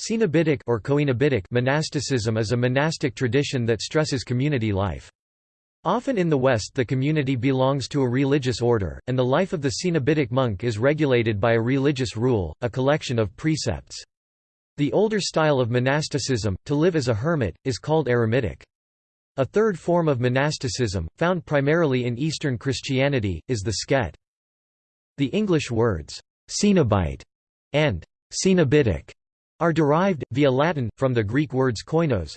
Cenobitic or coenobitic monasticism is a monastic tradition that stresses community life. Often in the West the community belongs to a religious order, and the life of the Cenobitic monk is regulated by a religious rule, a collection of precepts. The older style of monasticism, to live as a hermit, is called eremitic. A third form of monasticism, found primarily in Eastern Christianity, is the skete. The English words, cenobite and cenobitic are derived, via Latin, from the Greek words koinos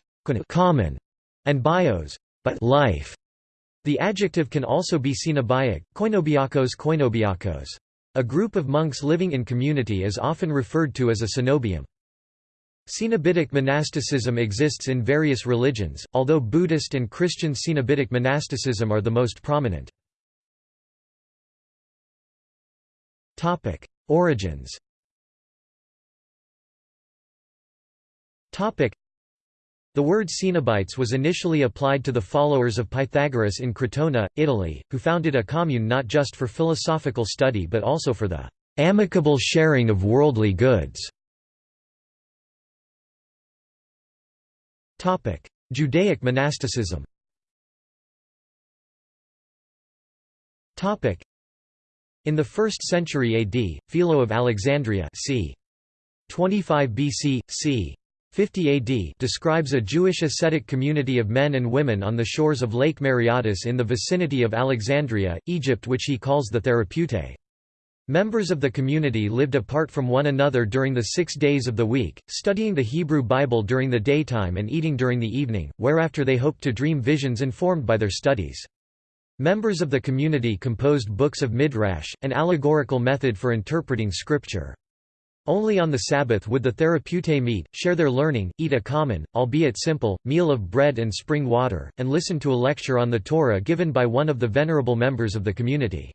common, and bios but life. The adjective can also be cenobiac, koinobiakos koinobiakos. A group of monks living in community is often referred to as a cenobium. Cenobitic monasticism exists in various religions, although Buddhist and Christian cenobitic monasticism are the most prominent. Origins The word Cenobites was initially applied to the followers of Pythagoras in Crotona, Italy, who founded a commune not just for philosophical study but also for the amicable sharing of worldly goods. Topic: Judaic monasticism Topic: In the 1st century AD, Philo of Alexandria c. 25 BC, c. 50 AD describes a Jewish ascetic community of men and women on the shores of Lake Mareotis in the vicinity of Alexandria, Egypt which he calls the Therapeutae. Members of the community lived apart from one another during the six days of the week, studying the Hebrew Bible during the daytime and eating during the evening, whereafter they hoped to dream visions informed by their studies. Members of the community composed books of midrash, an allegorical method for interpreting scripture. Only on the Sabbath would the therapeutae meet, share their learning, eat a common, albeit simple, meal of bread and spring water, and listen to a lecture on the Torah given by one of the venerable members of the community.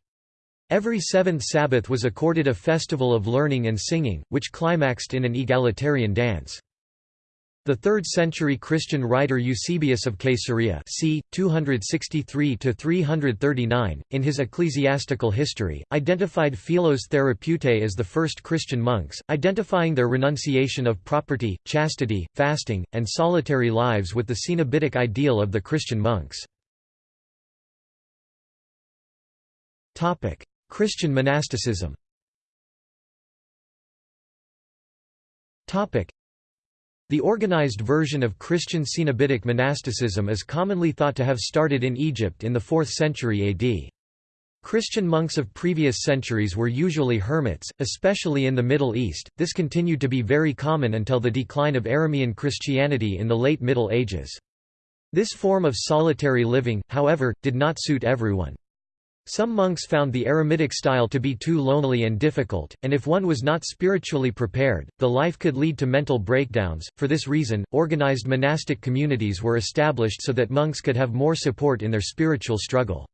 Every seventh Sabbath was accorded a festival of learning and singing, which climaxed in an egalitarian dance. The 3rd-century Christian writer Eusebius of Caesarea c. 263–339, in his Ecclesiastical History, identified Philos Therapeutae as the first Christian monks, identifying their renunciation of property, chastity, fasting, and solitary lives with the cenobitic ideal of the Christian monks. Christian monasticism the organized version of Christian Cenobitic monasticism is commonly thought to have started in Egypt in the 4th century AD. Christian monks of previous centuries were usually hermits, especially in the Middle East. This continued to be very common until the decline of Aramean Christianity in the late Middle Ages. This form of solitary living, however, did not suit everyone. Some monks found the eremitic style to be too lonely and difficult, and if one was not spiritually prepared, the life could lead to mental breakdowns. For this reason, organized monastic communities were established so that monks could have more support in their spiritual struggle.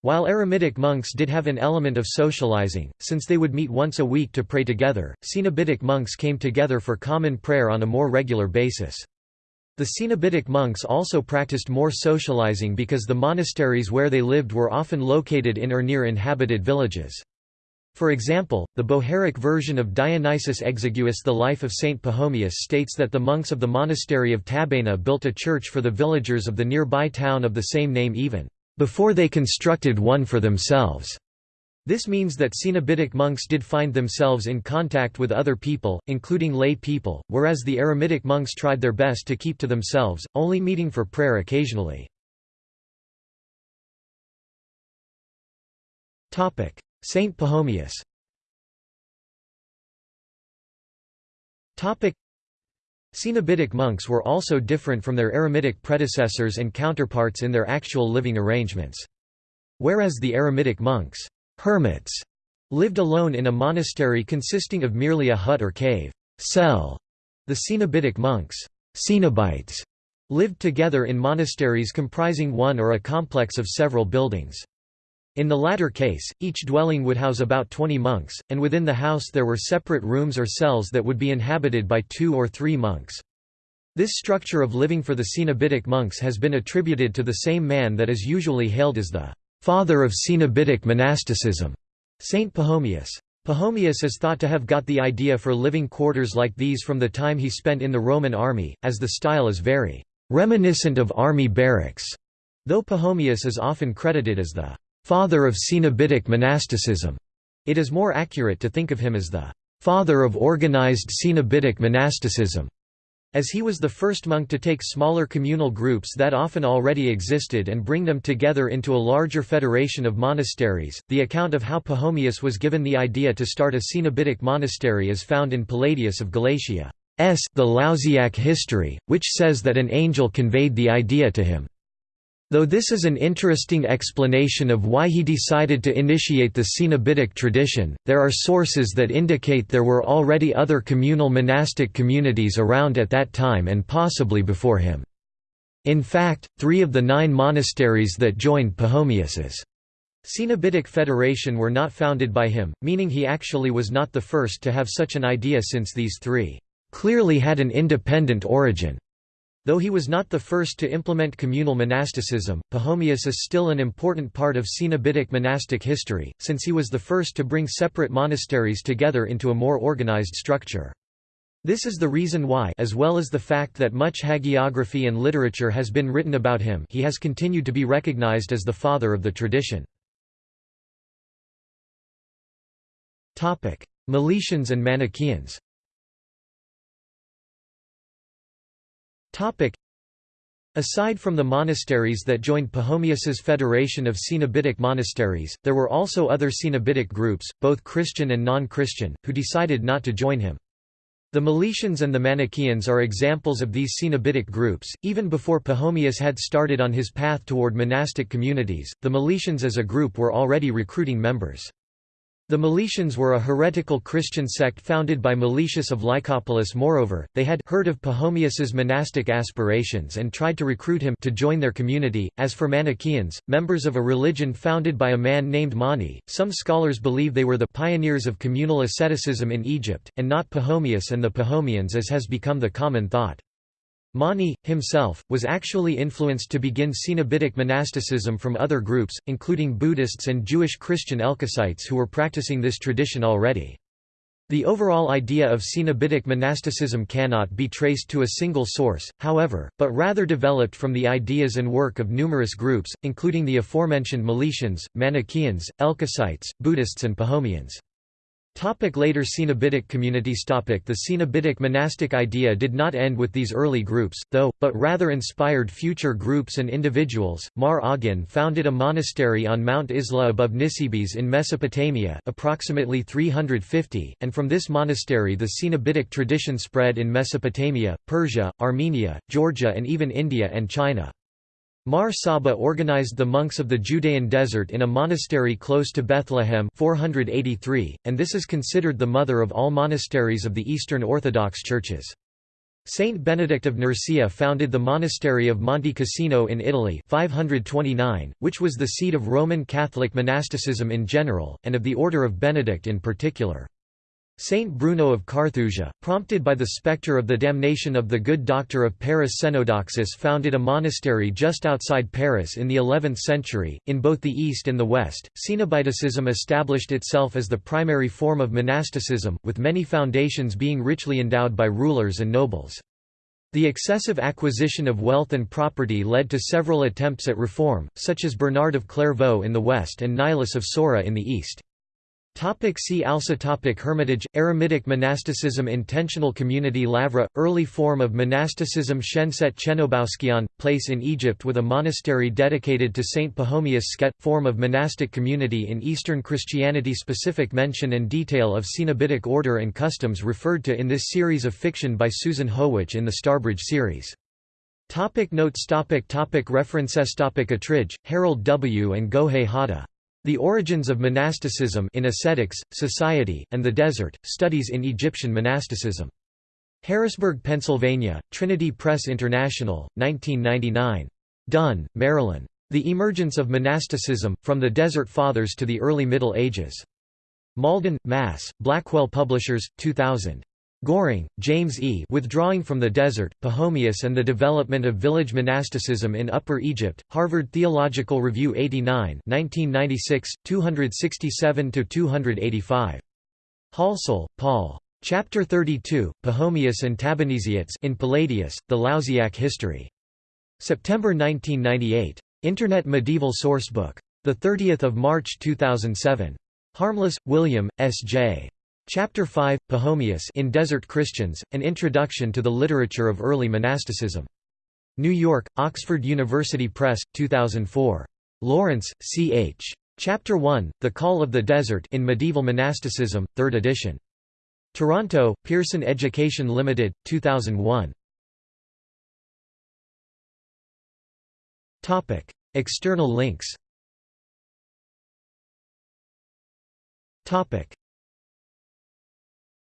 While eremitic monks did have an element of socializing, since they would meet once a week to pray together, Cenobitic monks came together for common prayer on a more regular basis. The Cenobitic monks also practiced more socializing because the monasteries where they lived were often located in or near inhabited villages. For example, the Bohairic version of Dionysius Exiguus The Life of Saint Pachomius states that the monks of the monastery of Tabaina built a church for the villagers of the nearby town of the same name even before they constructed one for themselves. This means that Cenobitic monks did find themselves in contact with other people, including lay people, whereas the eremitic monks tried their best to keep to themselves, only meeting for prayer occasionally. Saint Pachomius Cenobitic monks were also different from their eremitic predecessors and counterparts in their actual living arrangements. Whereas the eremitic monks hermits lived alone in a monastery consisting of merely a hut or cave cell. The Cenobitic monks Cenobites, lived together in monasteries comprising one or a complex of several buildings. In the latter case, each dwelling would house about 20 monks, and within the house there were separate rooms or cells that would be inhabited by two or three monks. This structure of living for the Cenobitic monks has been attributed to the same man that is usually hailed as the father of Cenobitic monasticism, Saint Pachomius. Pachomius is thought to have got the idea for living quarters like these from the time he spent in the Roman army, as the style is very reminiscent of army barracks, though Pachomius is often credited as the father of Cenobitic monasticism. It is more accurate to think of him as the father of organized Cenobitic monasticism as he was the first monk to take smaller communal groups that often already existed and bring them together into a larger federation of monasteries. The account of how Pachomius was given the idea to start a Cenobitic monastery is found in Palladius of Galatia. S. The Lausiac history, which says that an angel conveyed the idea to him. Though this is an interesting explanation of why he decided to initiate the Cenobitic tradition, there are sources that indicate there were already other communal monastic communities around at that time and possibly before him. In fact, three of the nine monasteries that joined Pachomius's Cenobitic Federation were not founded by him, meaning he actually was not the first to have such an idea since these three clearly had an independent origin. Though he was not the first to implement communal monasticism, Pachomius is still an important part of Cenobitic monastic history, since he was the first to bring separate monasteries together into a more organized structure. This is the reason why as well as the fact that much hagiography and literature has been written about him he has continued to be recognized as the father of the tradition. Meletians and Manichaeans Aside from the monasteries that joined Pachomius's federation of Cenobitic monasteries, there were also other Cenobitic groups, both Christian and non-Christian, who decided not to join him. The Meletians and the Manichaeans are examples of these Cenobitic groups. Even before Pachomius had started on his path toward monastic communities, the Meletians as a group were already recruiting members. The Meletians were a heretical Christian sect founded by Meletius of Lycopolis moreover, they had heard of Pachomius's monastic aspirations and tried to recruit him to join their community. As for Manichaeans, members of a religion founded by a man named Mani, some scholars believe they were the pioneers of communal asceticism in Egypt, and not Pachomius and the Pachomians as has become the common thought. Mani, himself, was actually influenced to begin Cenobitic monasticism from other groups, including Buddhists and Jewish Christian Elkosites who were practicing this tradition already. The overall idea of Cenobitic monasticism cannot be traced to a single source, however, but rather developed from the ideas and work of numerous groups, including the aforementioned Meletians, Manichaeans, Elkosites, Buddhists and Pachomians. Topic later Cenobitic communities topic The Cenobitic monastic idea did not end with these early groups, though, but rather inspired future groups and individuals. Mar Awgin founded a monastery on Mount Izla above Nisibis in Mesopotamia approximately 350, and from this monastery the Cenobitic tradition spread in Mesopotamia, Persia, Armenia, Georgia and even India and China. Mar Saba organized the monks of the Judean desert in a monastery close to Bethlehem 483, and this is considered the mother of all monasteries of the Eastern Orthodox churches. Saint Benedict of Nursia founded the monastery of Monte Cassino in Italy 529, which was the seat of Roman Catholic monasticism in general, and of the Order of Benedict in particular. Saint Bruno of Carthusia, prompted by the spectre of the damnation of the good doctor of Paris Cenodoxus founded a monastery just outside Paris in the 11th century. In both the East and the West, Cenobitism established itself as the primary form of monasticism, with many foundations being richly endowed by rulers and nobles. The excessive acquisition of wealth and property led to several attempts at reform, such as Bernard of Clairvaux in the west and Nilus of Sora in the east. Topic see also topic Hermitage, Eremitic monasticism Intentional community Lavra, early form of monasticism Sheneset Chenoboskion, place in Egypt with a monastery dedicated to Saint Pachomius Skete, form of monastic community in Eastern Christianity Specific mention and detail of Cenobitic order and customs referred to in this series of fiction by Susan Howatch in the Starbridge series. Topic notes topic topic References topic Attridge, Harold W. and Gohei Hata. The Origins of Monasticism in Ascetics, Society, and the Desert, Studies in Egyptian Monasticism. Harrisburg, Pennsylvania, Trinity Press International, 1999. Dunn, Marilyn. The Emergence of Monasticism, From the Desert Fathers to the Early Middle Ages. Malden, Mass., Blackwell Publishers, 2000. Goehring, James E. Withdrawing from the Desert, Pachomius and the Development of Village Monasticism in Upper Egypt, Harvard Theological Review 89 1996, 267–285. Halsall, Paul. Chapter 32, Pachomius and Tabernesiates in Palladius, The Lausiac History. September 1998. Internet Medieval Sourcebook. 30 March 2007. Harmless, William, S.J. Chapter 5, Pachomius in Desert Christians, An Introduction to the Literature of Early Monasticism. New York, Oxford University Press, 2004. Lawrence, C. H. Chapter 1, The Call of the Desert in Medieval Monasticism, 3rd edition. Toronto, Pearson Education Limited, 2001. Topic: External links